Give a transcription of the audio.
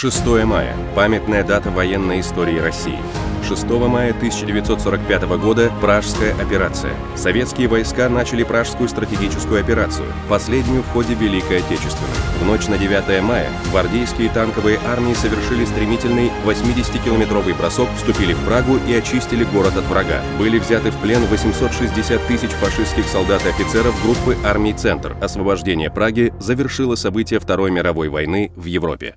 6 мая – памятная дата военной истории России. 6 мая 1945 года – Пражская операция. Советские войска начали Пражскую стратегическую операцию, последнюю в ходе Великой Отечественной. В ночь на 9 мая гвардейские танковые армии совершили стремительный 80-километровый бросок, вступили в Прагу и очистили город от врага. Были взяты в плен 860 тысяч фашистских солдат и офицеров группы армий «Центр». Освобождение Праги завершило события Второй мировой войны в Европе.